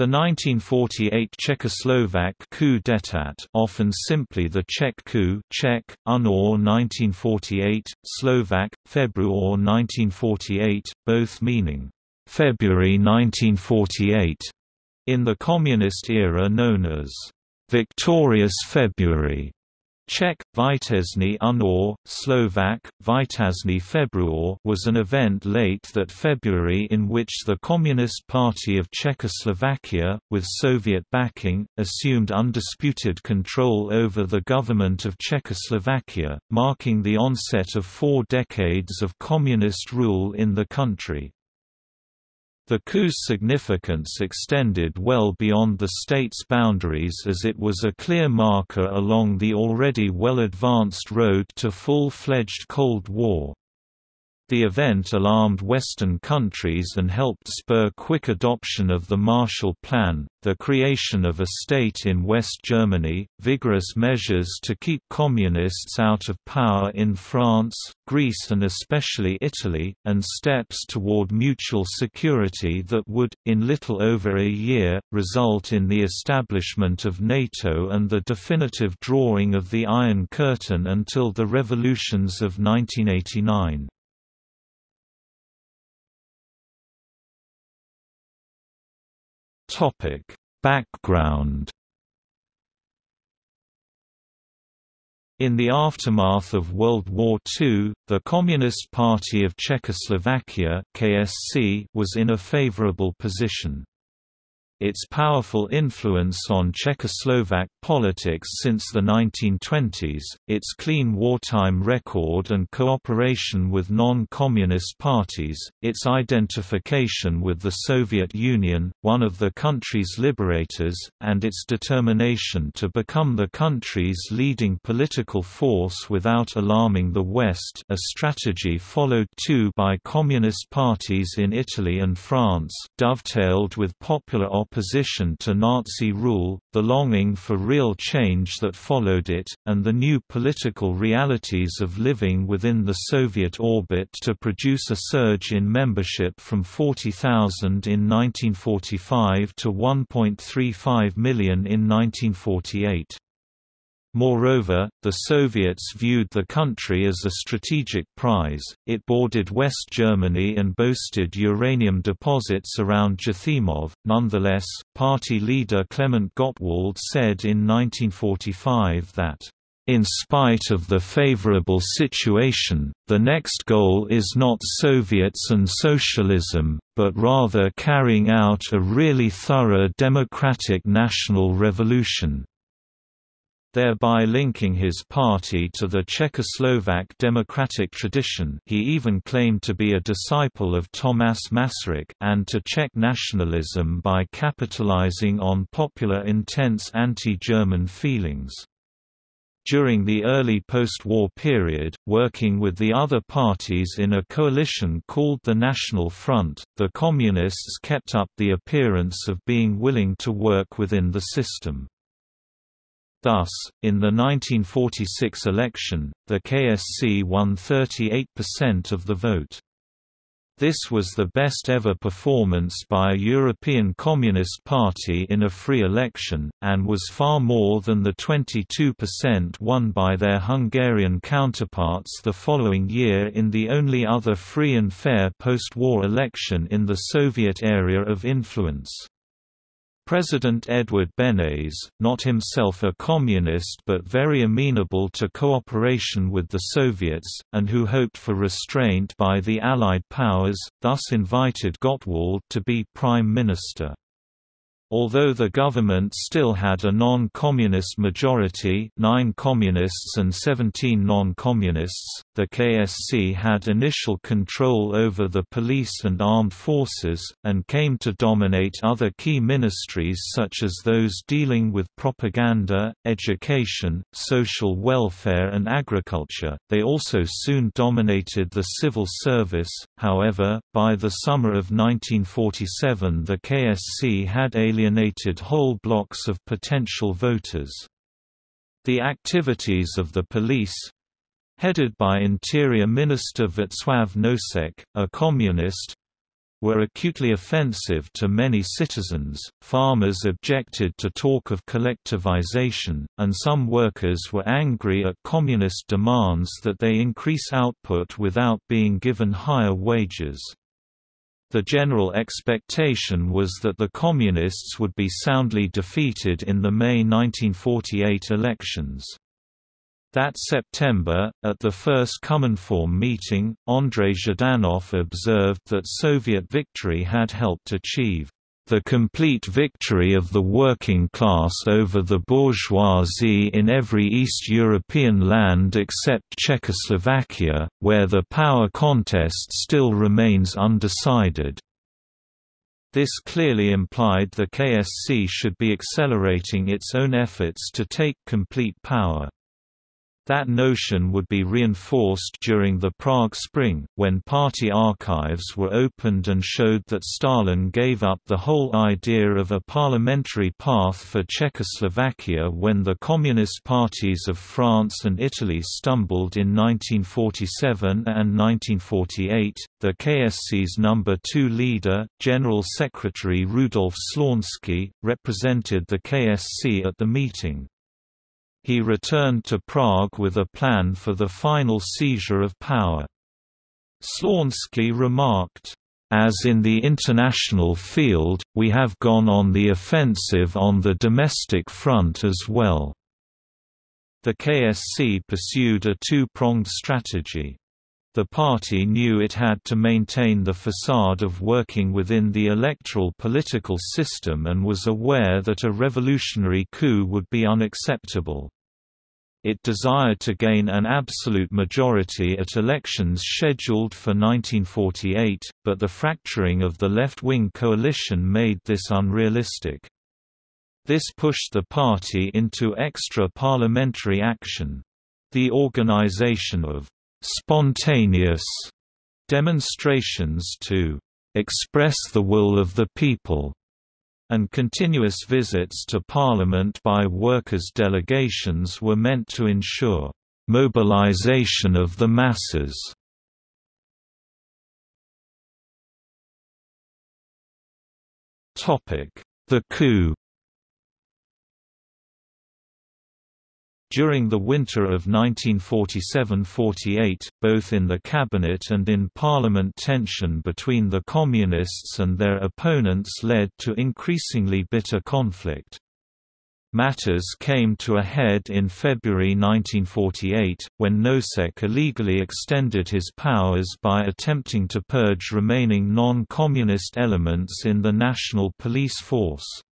The 1948 Czechoslovak coup d'état often simply the Czech coup Czech, Unor 1948, Slovak, February 1948, both meaning, February 1948, in the communist era known as Victorious February Czech, Vítězný únor, Slovak, Vítězný Februar was an event late that February in which the Communist Party of Czechoslovakia, with Soviet backing, assumed undisputed control over the government of Czechoslovakia, marking the onset of four decades of communist rule in the country. The coup's significance extended well beyond the state's boundaries as it was a clear marker along the already well-advanced road to full-fledged Cold War. The event alarmed Western countries and helped spur quick adoption of the Marshall Plan, the creation of a state in West Germany, vigorous measures to keep communists out of power in France, Greece and especially Italy, and steps toward mutual security that would, in little over a year, result in the establishment of NATO and the definitive drawing of the Iron Curtain until the revolutions of 1989. Topic: Background In the aftermath of World War II, the Communist Party of Czechoslovakia (KSC) was in a favorable position its powerful influence on Czechoslovak politics since the 1920s, its clean wartime record and cooperation with non-communist parties, its identification with the Soviet Union, one of the country's liberators, and its determination to become the country's leading political force without alarming the West a strategy followed too by communist parties in Italy and France dovetailed with popular opposition to Nazi rule, the longing for real change that followed it, and the new political realities of living within the Soviet orbit to produce a surge in membership from 40,000 in 1945 to 1.35 million in 1948. Moreover, the Soviets viewed the country as a strategic prize, it bordered West Germany and boasted uranium deposits around Jáchymov. Nonetheless, party leader Klement Gottwald said in 1945 that, in spite of the favorable situation, the next goal is not Soviets and socialism, but rather carrying out a really thorough democratic national revolution thereby linking his party to the Czechoslovak democratic tradition he even claimed to be a disciple of Tomáš Masaryk and to Czech nationalism by capitalizing on popular intense anti-German feelings. During the early post-war period, working with the other parties in a coalition called the National Front, the Communists kept up the appearance of being willing to work within the system. Thus, in the 1946 election, the KSC won 38% of the vote. This was the best ever performance by a European Communist Party in a free election, and was far more than the 22% won by their Hungarian counterparts the following year in the only other free and fair post-war election in the Soviet area of influence. President Edvard Beneš, not himself a communist but very amenable to cooperation with the Soviets, and who hoped for restraint by the Allied powers, thus invited Gottwald to be prime minister. Although the government still had a non-communist majority nine communists and 17 non-communists, the KSC had initial control over the police and armed forces, and came to dominate other key ministries such as those dealing with propaganda, education, social welfare and agriculture. They also soon dominated the civil service, however, by the summer of 1947 the KSC had alienated whole blocks of potential voters. The activities of the police headed by Interior Minister Václav Nosek, a communist were acutely offensive to many citizens. Farmers objected to talk of collectivization, and some workers were angry at communist demands that they increase output without being given higher wages. The general expectation was that the Communists would be soundly defeated in the May 1948 elections. That September, at the first Cominform meeting, Andrei Zhdanov observed that Soviet victory had helped achieve the complete victory of the working class over the bourgeoisie in every East European land except Czechoslovakia, where the power contest still remains undecided. This clearly implied the KSC should be accelerating its own efforts to take complete power. That notion would be reinforced during the Prague Spring, when party archives were opened and showed that Stalin gave up the whole idea of a parliamentary path for Czechoslovakia when the Communist parties of France and Italy stumbled in 1947 and 1948. The KSC's number two leader, General Secretary Rudolf Slánský, represented the KSC at the meeting. He returned to Prague with a plan for the final seizure of power. Slánský remarked, as in the international field, we have gone on the offensive on the domestic front as well. The KSC pursued a two-pronged strategy. The party knew it had to maintain the facade of working within the electoral political system and was aware that a revolutionary coup would be unacceptable. It desired to gain an absolute majority at elections scheduled for 1948, but the fracturing of the left-wing coalition made this unrealistic. This pushed the party into extra-parliamentary action. The organization of «spontaneous» demonstrations to «express the will of the people» and continuous visits to Parliament by workers' delegations were meant to ensure «mobilization of the masses». The coup During the winter of 1947–48, both in the cabinet and in parliament tension between the Communists and their opponents led to increasingly bitter conflict. Matters came to a head in February 1948, when Nosek illegally extended his powers by attempting to purge remaining non-communist elements in the national police force.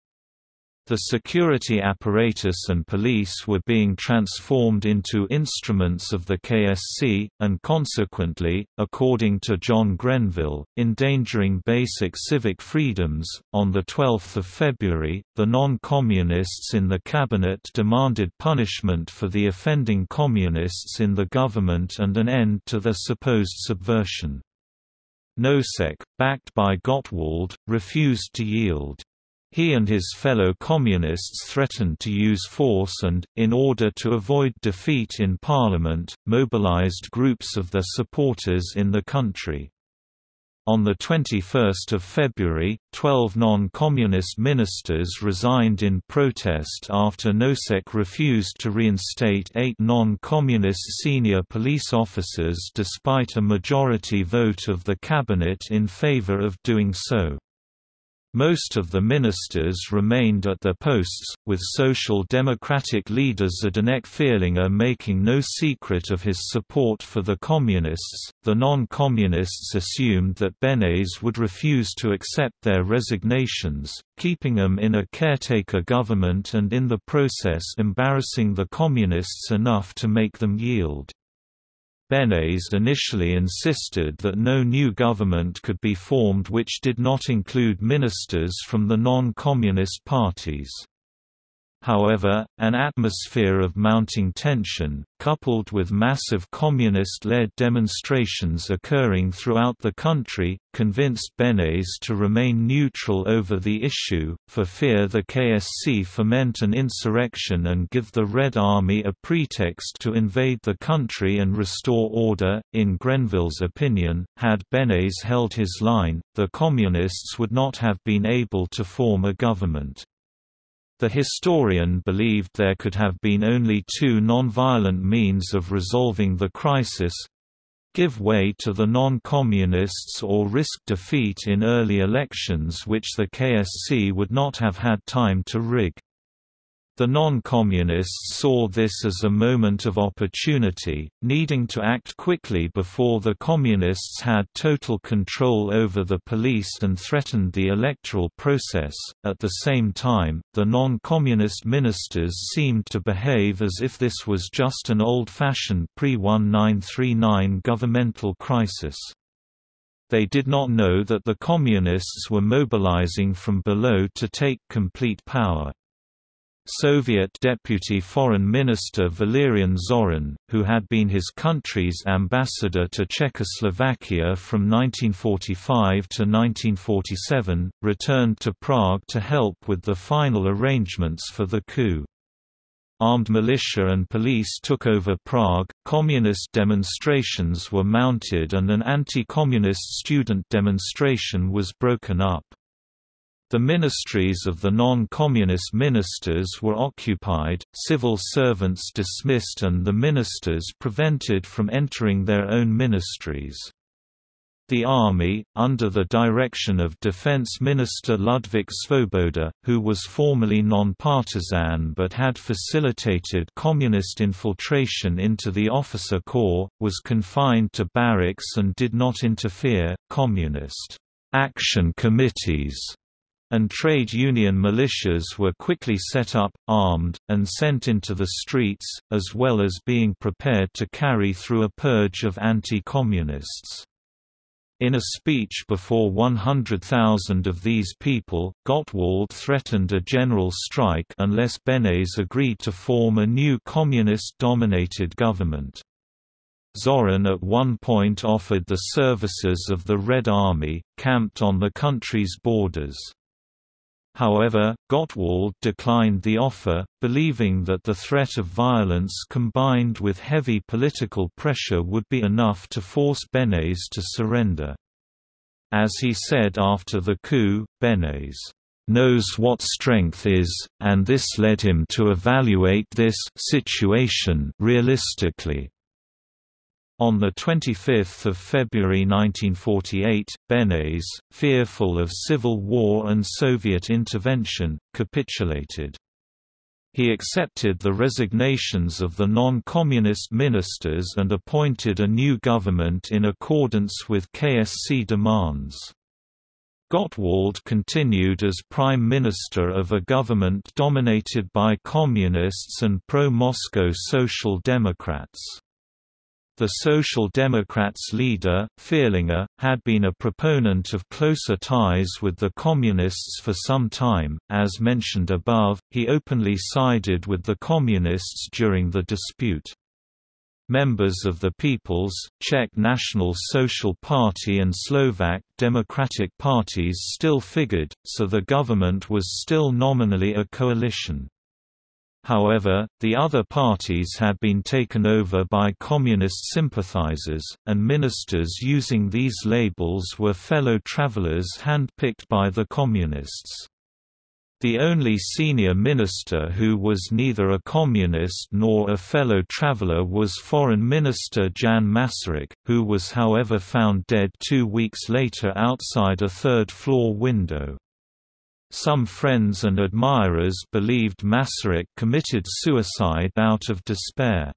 The security apparatus and police were being transformed into instruments of the KSC, and consequently, according to John Grenville, endangering basic civic freedoms. On 12 February, the non communists in the cabinet demanded punishment for the offending communists in the government and an end to their supposed subversion. Nosek, backed by Gottwald, refused to yield. He and his fellow communists threatened to use force and, in order to avoid defeat in parliament, mobilized groups of their supporters in the country. On 21 February, 12 non-communist ministers resigned in protest after Nosek refused to reinstate eight non-communist senior police officers despite a majority vote of the cabinet in favor of doing so. Most of the ministers remained at their posts, with Social Democratic leader Zdeněk Fierlinger making no secret of his support for the Communists. The non Communists assumed that Beneš would refuse to accept their resignations, keeping them in a caretaker government and in the process embarrassing the Communists enough to make them yield. Beneš initially insisted that no new government could be formed which did not include ministers from the non-communist parties. However, an atmosphere of mounting tension, coupled with massive communist-led demonstrations occurring throughout the country, convinced Benes to remain neutral over the issue, for fear the KSC foment an insurrection and give the Red Army a pretext to invade the country and restore order. In Grenville's opinion, had Benes held his line, the Communists would not have been able to form a government. The historian believed there could have been only two non-violent means of resolving the crisis give way to the non-communists or risk defeat in early elections which the KSC would not have had time to rig. The non-communists saw this as a moment of opportunity, needing to act quickly before the communists had total control over the police and threatened the electoral process. At the same time, the non-communist ministers seemed to behave as if this was just an old-fashioned pre-1939 governmental crisis. They did not know that the communists were mobilizing from below to take complete power. Soviet Deputy Foreign Minister Valerian Zorin, who had been his country's ambassador to Czechoslovakia from 1945 to 1947, returned to Prague to help with the final arrangements for the coup. Armed militia and police took over Prague, communist demonstrations were mounted and an anti-communist student demonstration was broken up. The ministries of the non-communist ministers were occupied, civil servants dismissed and the ministers prevented from entering their own ministries. The army, under the direction of Defense Minister Ludvík Svoboda, who was formerly non-partisan but had facilitated communist infiltration into the officer corps, was confined to barracks and did not interfere. Communist action committees and trade union militias were quickly set up, armed, and sent into the streets, as well as being prepared to carry through a purge of anti-communists. In a speech before 100,000 of these people, Gottwald threatened a general strike unless Benes agreed to form a new communist-dominated government. Zorin at one point offered the services of the Red Army, camped on the country's borders. However, Gottwald declined the offer, believing that the threat of violence combined with heavy political pressure would be enough to force Benes to surrender. As he said after the coup, Benes knows what strength is, and this led him to evaluate this situation realistically. On 25 February 1948, Benes, fearful of civil war and Soviet intervention, capitulated. He accepted the resignations of the non-communist ministers and appointed a new government in accordance with KSC demands. Gottwald continued as prime minister of a government dominated by communists and pro-Moscow Social Democrats. The Social Democrats' leader, Fierlinger, had been a proponent of closer ties with the Communists for some time. As mentioned above, he openly sided with the Communists during the dispute. Members of the People's, Czech National Social Party and Slovak Democratic parties still figured, so the government was still nominally a coalition. However, the other parties had been taken over by communist sympathizers, and ministers using these labels were fellow travelers hand-picked by the communists. The only senior minister who was neither a communist nor a fellow traveler was Foreign Minister Jan Masaryk, who was however found dead two weeks later outside a third-floor window. Some friends and admirers believed Masaryk committed suicide out of despair.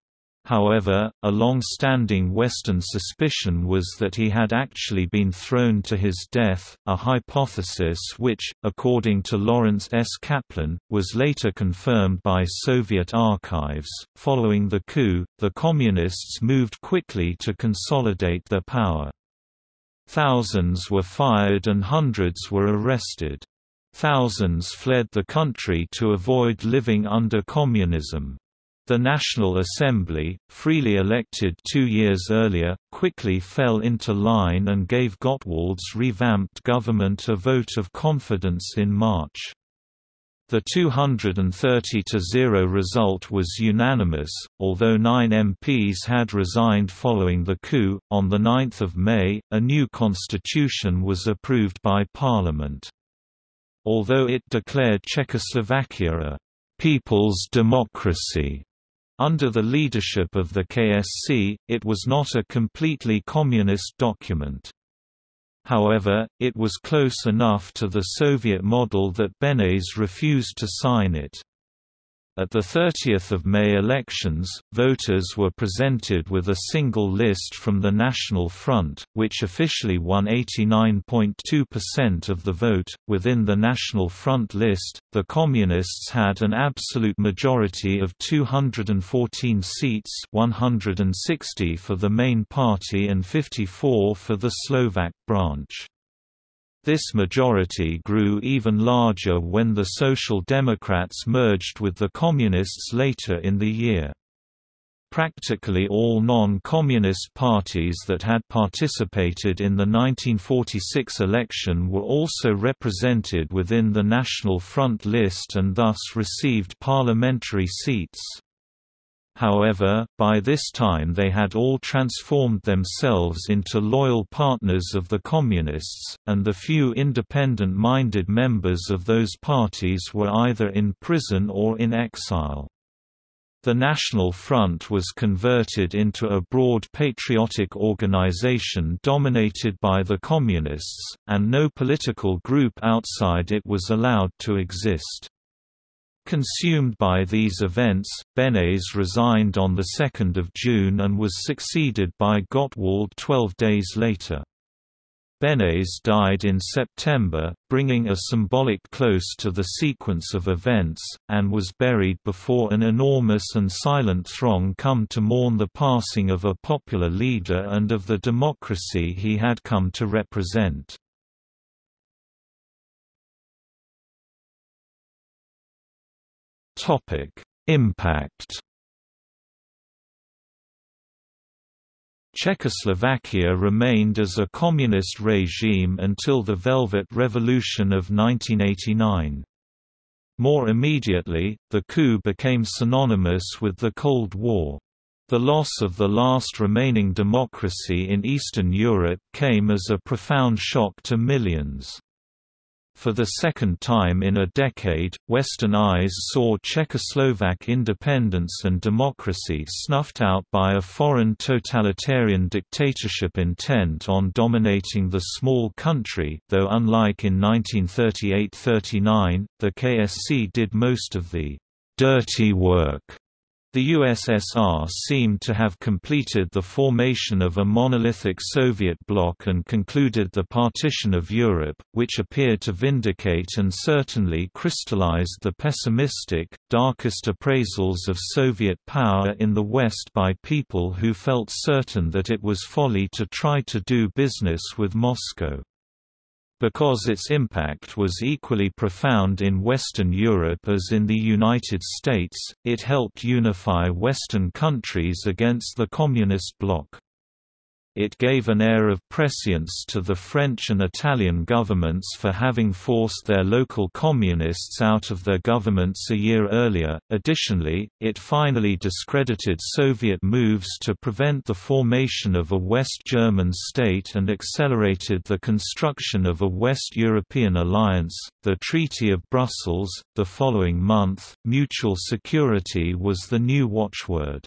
However, a long-standing Western suspicion was that he had actually been thrown to his death, a hypothesis which, according to Lawrence S. Kaplan, was later confirmed by Soviet archives. Following the coup, the Communists moved quickly to consolidate their power. Thousands were fired and hundreds were arrested. Thousands fled the country to avoid living under communism. The National Assembly, freely elected two years earlier, quickly fell into line and gave Gottwald's revamped government a vote of confidence in March. The 230–0 result was unanimous, although nine MPs had resigned following the coup. On 9 May, a new constitution was approved by Parliament. Although it declared Czechoslovakia a «people's democracy», under the leadership of the KSC, it was not a completely communist document. However, it was close enough to the Soviet model that Beneš refused to sign it. At the 30th of May elections, voters were presented with a single list from the National Front, which officially won 89.2% of the vote. Within the National Front list, the Communists had an absolute majority of 214 seats, 160 for the main party and 54 for the Slovak branch. This majority grew even larger when the Social Democrats merged with the Communists later in the year. Practically all non-communist parties that had participated in the 1946 election were also represented within the National Front list and thus received parliamentary seats. However, by this time they had all transformed themselves into loyal partners of the Communists, and the few independent-minded members of those parties were either in prison or in exile. The National Front was converted into a broad patriotic organization dominated by the Communists, and no political group outside it was allowed to exist. Consumed by these events, Beneš resigned on 2 June and was succeeded by Gottwald 12 days later. Beneš died in September, bringing a symbolic close to the sequence of events, and was buried before an enormous and silent throng come to mourn the passing of a popular leader and of the democracy he had come to represent. Topic: Impact. Czechoslovakia remained as a communist regime until the Velvet Revolution of 1989. More immediately, the coup became synonymous with the Cold War. The loss of the last remaining democracy in Eastern Europe came as a profound shock to millions. For the second time in a decade, Western eyes saw Czechoslovak independence and democracy snuffed out by a foreign totalitarian dictatorship intent on dominating the small country though unlike in 1938–39, the KSC did most of the «dirty work» The USSR seemed to have completed the formation of a monolithic Soviet bloc and concluded the partition of Europe, which appeared to vindicate and certainly crystallized the pessimistic, darkest appraisals of Soviet power in the West by people who felt certain that it was folly to try to do business with Moscow. Because its impact was equally profound in Western Europe as in the United States, it helped unify Western countries against the Communist bloc. It gave an air of prescience to the French and Italian governments for having forced their local communists out of their governments a year earlier. Additionally, it finally discredited Soviet moves to prevent the formation of a West German state and accelerated the construction of a West European alliance. The Treaty of Brussels. The following month, mutual security was the new watchword.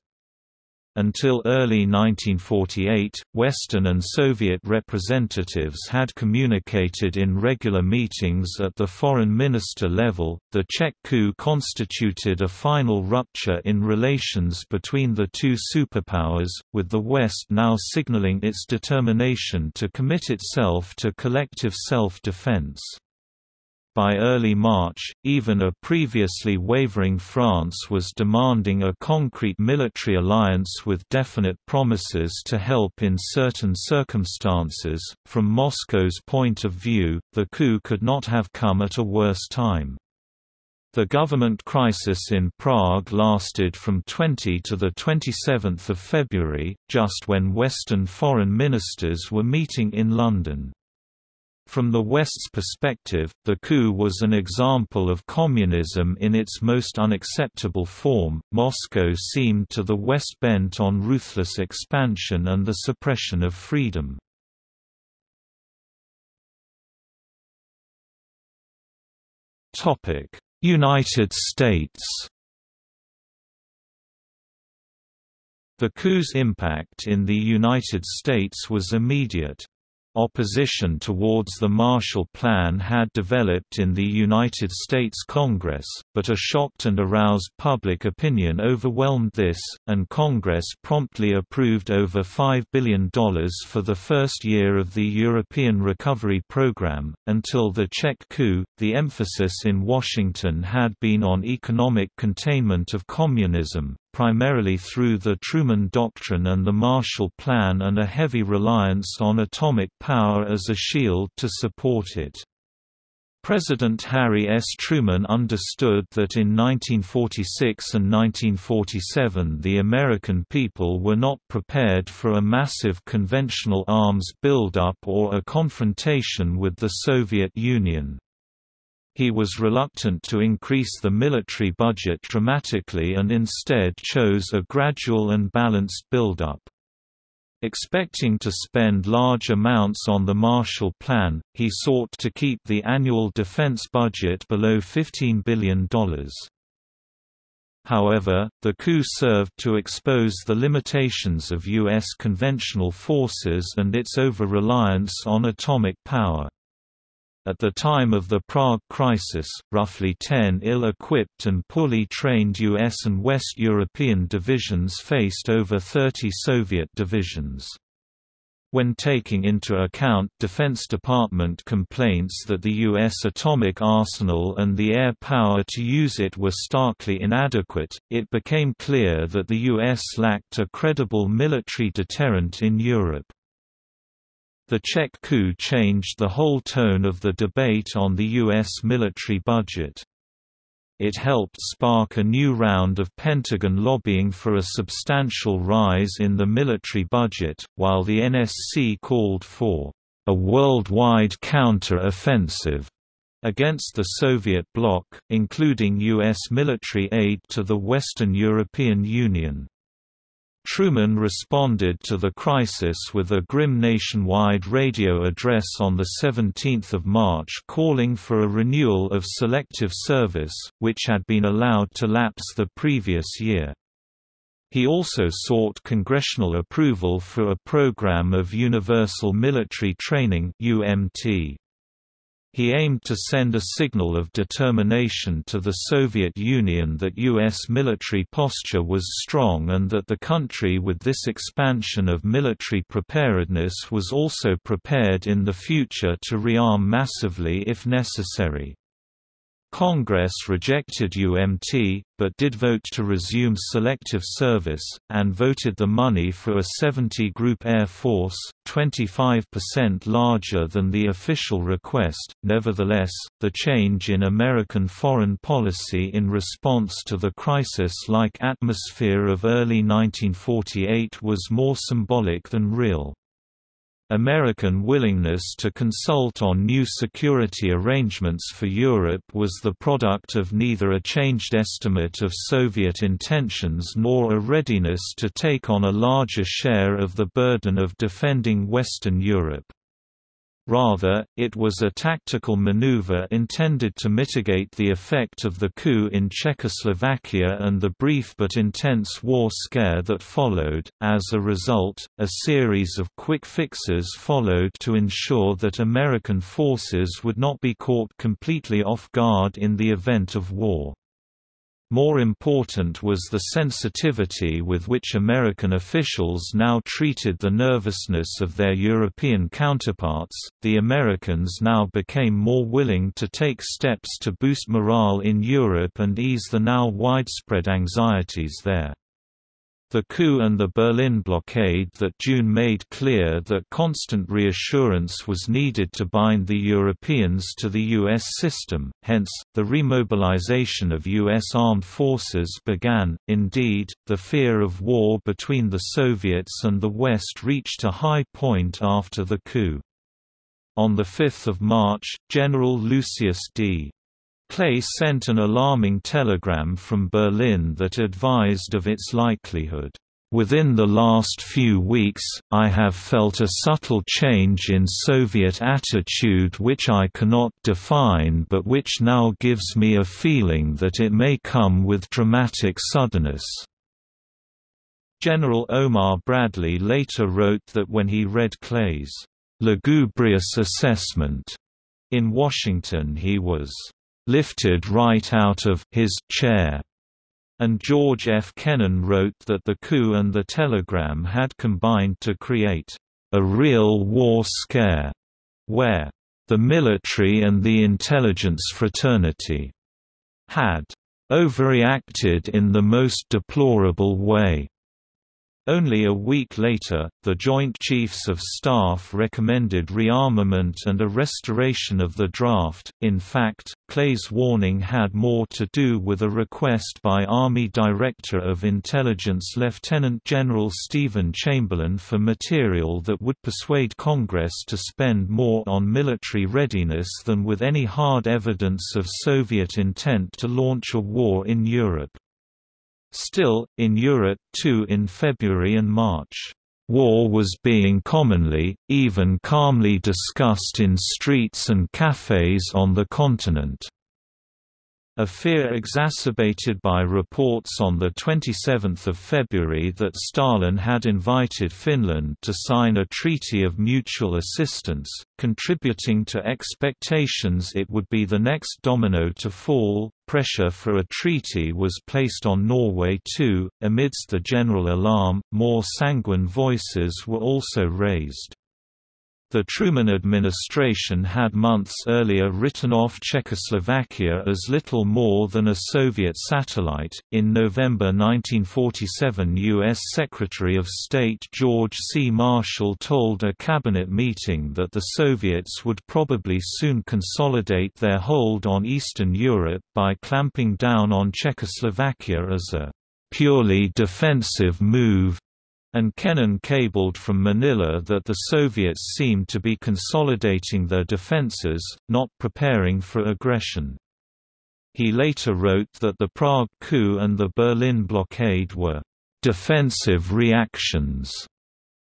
Until early 1948, Western and Soviet representatives had communicated in regular meetings at the foreign minister level. The Czech coup constituted a final rupture in relations between the two superpowers, with the West now signaling its determination to commit itself to collective self defense. By early March, even a previously wavering France was demanding a concrete military alliance with definite promises to help in certain circumstances. From Moscow's point of view, the coup could not have come at a worse time. The government crisis in Prague lasted from 20 to 27 February, just when Western foreign ministers were meeting in London. From the West's perspective, the coup was an example of communism in its most unacceptable form. Moscow seemed to the West bent on ruthless expansion and the suppression of freedom. Topic: United States The coup's impact in the United States was immediate. Opposition towards the Marshall Plan had developed in the United States Congress, but a shocked and aroused public opinion overwhelmed this, and Congress promptly approved over $5 billion for the first year of the European Recovery Program. Until the Czech coup, the emphasis in Washington had been on economic containment of communism, primarily through the Truman Doctrine and the Marshall Plan and a heavy reliance on atomic power as a shield to support it. President Harry S. Truman understood that in 1946 and 1947 the American people were not prepared for a massive conventional arms buildup or a confrontation with the Soviet Union. He was reluctant to increase the military budget dramatically and instead chose a gradual and balanced buildup. Expecting to spend large amounts on the Marshall Plan, he sought to keep the annual defense budget below $15 billion. However, the coup served to expose the limitations of U.S. conventional forces and its over-reliance on atomic power. At the time of the Prague crisis, roughly 10 ill-equipped and poorly trained US and West European divisions faced over 30 Soviet divisions. When taking into account Defense Department complaints that the U.S. atomic arsenal and the air power to use it were starkly inadequate, it became clear that the U.S. lacked a credible military deterrent in Europe. The Czech coup changed the whole tone of the debate on the U.S. military budget. It helped spark a new round of Pentagon lobbying for a substantial rise in the military budget, while the NSC called for a worldwide counter-offensive against the Soviet bloc, including U.S. military aid to the Western European Union. Truman responded to the crisis with a grim nationwide radio address on 17 March calling for a renewal of selective service, which had been allowed to lapse the previous year. He also sought congressional approval for a program of Universal Military Training UMT. He aimed to send a signal of determination to the Soviet Union that U.S. military posture was strong and that the country with this expansion of military preparedness was also prepared in the future to rearm massively if necessary. Congress rejected UMT, but did vote to resume selective service, and voted the money for a 70-group Air Force, 25% larger than the official request. Nevertheless, the change in American foreign policy in response to the crisis-like atmosphere of early 1948 was more symbolic than real. American willingness to consult on new security arrangements for Europe was the product of neither a changed estimate of Soviet intentions nor a readiness to take on a larger share of the burden of defending Western Europe. Rather, it was a tactical maneuver intended to mitigate the effect of the coup in Czechoslovakia and the brief but intense war scare that followed. As a result, a series of quick fixes followed to ensure that American forces would not be caught completely off guard in the event of war. More important was the sensitivity with which American officials now treated the nervousness of their European counterparts. The Americans now became more willing to take steps to boost morale in Europe and ease the now widespread anxieties there. The coup and the Berlin blockade that June made clear that constant reassurance was needed to bind the Europeans to the U.S. system, hence, the remobilization of U.S. armed forces began. Indeed, the fear of war between the Soviets and the West reached a high point after the coup. On 5 March, General Lucius D. Clay sent an alarming telegram from Berlin that advised of its likelihood. Within the last few weeks, I have felt a subtle change in Soviet attitude which I cannot define but which now gives me a feeling that it may come with dramatic suddenness. General Omar Bradley later wrote that when he read Clay's lugubrious assessment in Washington he was lifted right out of his chair. And George F. Kennan wrote that the coup and the telegram had combined to create a real war scare, where the military and the intelligence fraternity had overreacted in the most deplorable way. Only a week later, the Joint Chiefs of Staff recommended rearmament and a restoration of the draft. In fact, Clay's warning had more to do with a request by Army Director of Intelligence Lieutenant General Stephen Chamberlin for material that would persuade Congress to spend more on military readiness than with any hard evidence of Soviet intent to launch a war in Europe. Still, in Europe too in February and March, war was being commonly, even calmly discussed in streets and cafes on the continent. A fear exacerbated by reports on 27 February that Stalin had invited Finland to sign a treaty of mutual assistance, contributing to expectations it would be the next domino to fall. Pressure for a treaty was placed on Norway too. Amidst the general alarm, more sanguine voices were also raised. The Truman administration had months earlier written off Czechoslovakia as little more than a Soviet satellite. In November 1947, U.S. Secretary of State George C. Marshall told a cabinet meeting that the Soviets would probably soon consolidate their hold on Eastern Europe by clamping down on Czechoslovakia as a purely defensive move and Kennan cabled from Manila that the Soviets seemed to be consolidating their defenses, not preparing for aggression. He later wrote that the Prague coup and the Berlin blockade were defensive reactions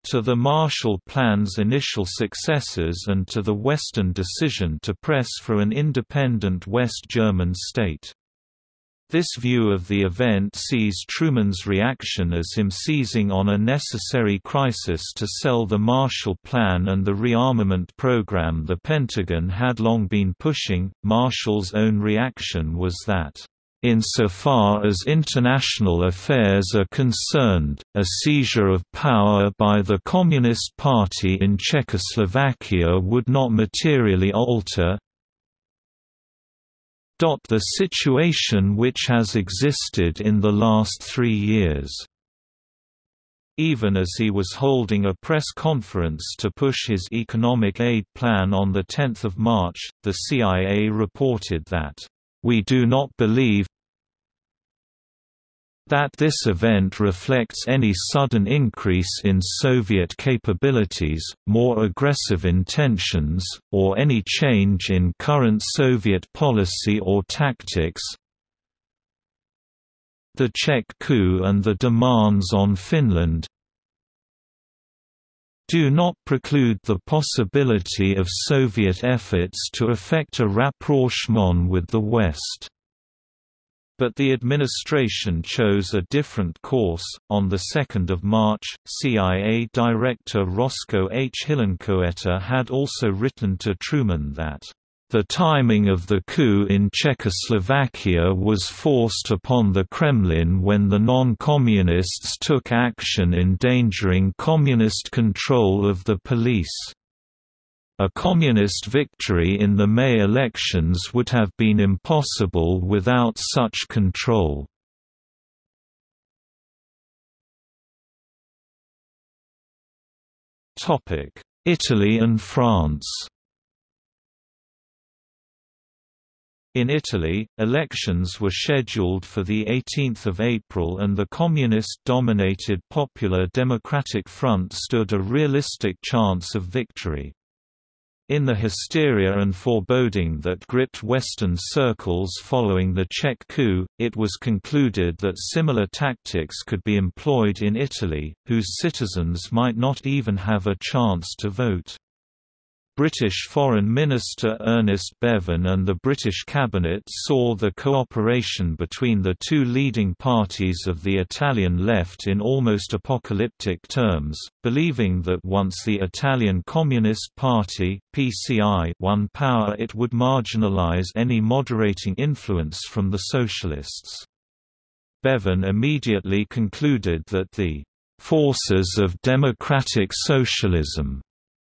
to the Marshall Plan's initial successes and to the Western decision to press for an independent West German state. This view of the event sees Truman's reaction as him seizing on a necessary crisis to sell the Marshall Plan and the rearmament program the Pentagon had long been pushing. Marshall's own reaction was that Insofar as international affairs are concerned, a seizure of power by the Communist Party in Czechoslovakia would not materially alter, the situation which has existed in the last three years. Even as he was holding a press conference to push his economic aid plan on 10 March, the CIA reported that, "...we do not believe that this event reflects any sudden increase in Soviet capabilities, more aggressive intentions, or any change in current Soviet policy or tactics. The Czech coup and the demands on Finland do not preclude the possibility of Soviet efforts to effect a rapprochement with the West. But the administration chose a different course. On 2 March, CIA Director Roscoe H. Hillenkoetter had also written to Truman that The timing of the coup in Czechoslovakia was forced upon the Kremlin when the non-communists took action endangering communist control of the police. A communist victory in the May elections would have been impossible without such control. Italy and France In Italy, elections were scheduled for 18 April and the communist-dominated Popular Democratic Front stood a realistic chance of victory. In the hysteria and foreboding that gripped Western circles following the Czech coup, it was concluded that similar tactics could be employed in Italy, whose citizens might not even have a chance to vote. British Foreign Minister Ernest Bevin and the British cabinet saw the cooperation between the two leading parties of the Italian left in almost apocalyptic terms, believing that once the Italian Communist Party (PCI) won power it would marginalize any moderating influence from the socialists. Bevin immediately concluded that the forces of democratic socialism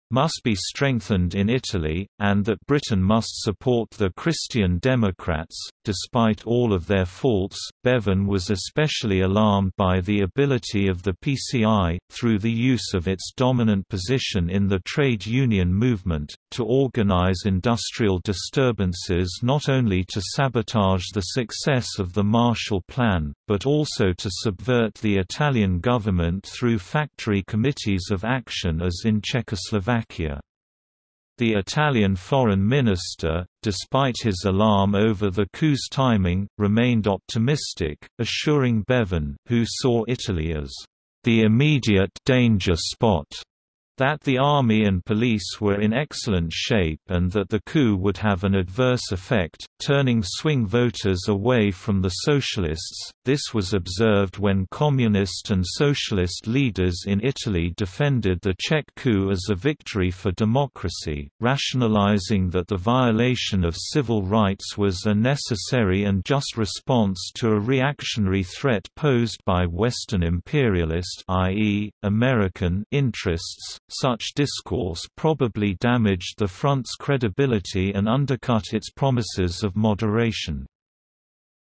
must be strengthened in Italy, and that Britain must support the Christian Democrats. Despite all of their faults, Bevin was especially alarmed by the ability of the PCI, through the use of its dominant position in the trade union movement, to organize industrial disturbances not only to sabotage the success of the Marshall Plan, but also to subvert the Italian government through factory committees of action as in Czechoslovakia. The Italian foreign minister, despite his alarm over the coup's timing, remained optimistic, assuring Bevin who saw Italy as the immediate danger spot that the army and police were in excellent shape and that the coup would have an adverse effect, turning swing voters away from the socialists. This was observed when communist and socialist leaders in Italy defended the Czech coup as a victory for democracy, rationalizing that the violation of civil rights was a necessary and just response to a reactionary threat posed by Western imperialist i.e., American interests such discourse probably damaged the front's credibility and undercut its promises of moderation.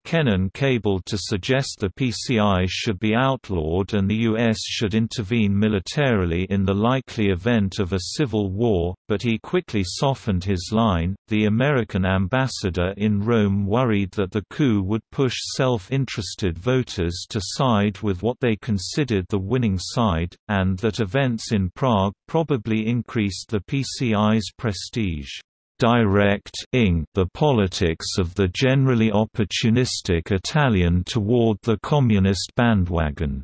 Kennan cabled to suggest the PCI should be outlawed and the U.S. should intervene militarily in the likely event of a civil war, but he quickly softened his line. The American ambassador in Rome worried that the coup would push self interested voters to side with what they considered the winning side, and that events in Prague probably increased the PCI's prestige direct-ing the politics of the generally opportunistic Italian toward the communist bandwagon.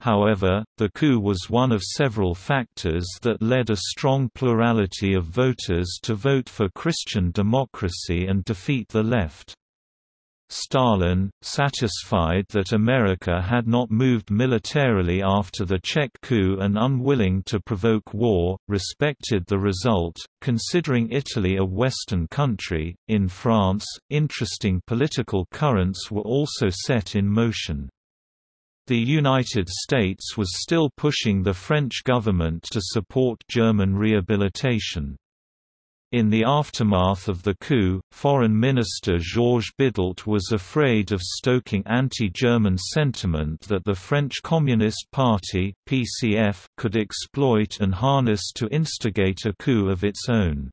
However, the coup was one of several factors that led a strong plurality of voters to vote for Christian democracy and defeat the left. Stalin, satisfied that America had not moved militarily after the Czech coup and unwilling to provoke war, respected the result, considering Italy a Western country. In France, interesting political currents were also set in motion. The United States was still pushing the French government to support German rehabilitation. In the aftermath of the coup, Foreign Minister Georges Bidault was afraid of stoking anti-German sentiment that the French Communist Party (PCF) could exploit and harness to instigate a coup of its own.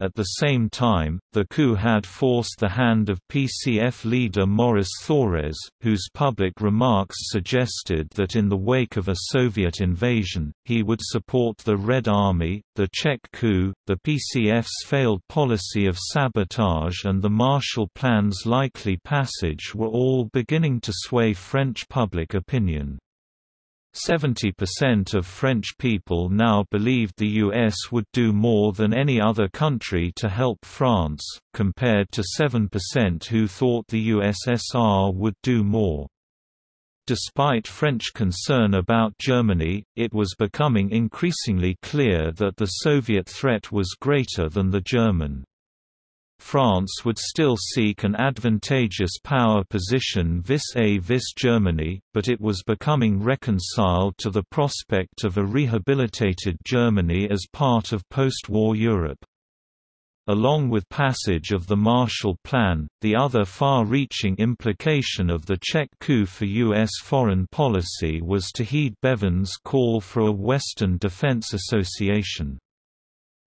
At the same time, the coup had forced the hand of PCF leader Maurice Thorez, whose public remarks suggested that in the wake of a Soviet invasion, he would support the Red Army, the Czech coup, the PCF's failed policy of sabotage and the Marshall Plan's likely passage were all beginning to sway French public opinion. 70% of French people now believed the US would do more than any other country to help France, compared to 7% who thought the USSR would do more. Despite French concern about Germany, it was becoming increasingly clear that the Soviet threat was greater than the German. France would still seek an advantageous power position vis-a-vis Germany, but it was becoming reconciled to the prospect of a rehabilitated Germany as part of post-war Europe. Along with passage of the Marshall Plan, the other far-reaching implication of the Czech coup for U.S. foreign policy was to heed Bevin's call for a Western Defense Association.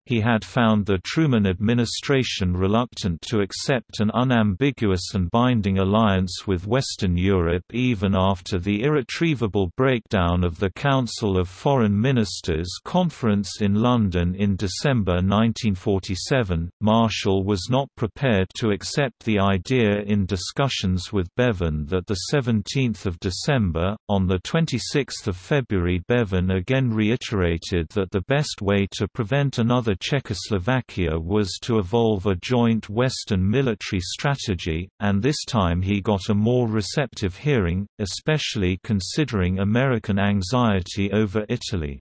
He had found the Truman administration reluctant to accept an unambiguous and binding alliance with Western Europe even after the irretrievable breakdown of the Council of Foreign Ministers conference in London in December 1947. Marshall was not prepared to accept the idea in discussions with Bevin that the 17th of December, on the 26th of February Bevin again reiterated that the best way to prevent another Czechoslovakia was to evolve a joint Western military strategy, and this time he got a more receptive hearing, especially considering American anxiety over Italy.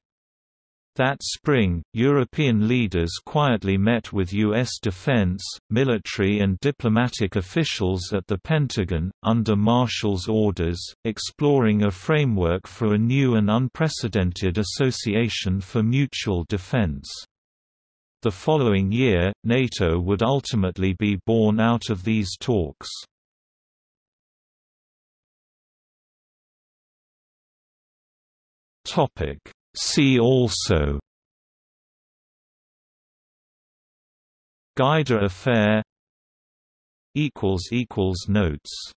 That spring, European leaders quietly met with U.S. defense, military and diplomatic officials at the Pentagon, under Marshall's orders, exploring a framework for a new and unprecedented association for mutual defense. The following year, NATO would ultimately be born out of these talks. See also Guider affair Notes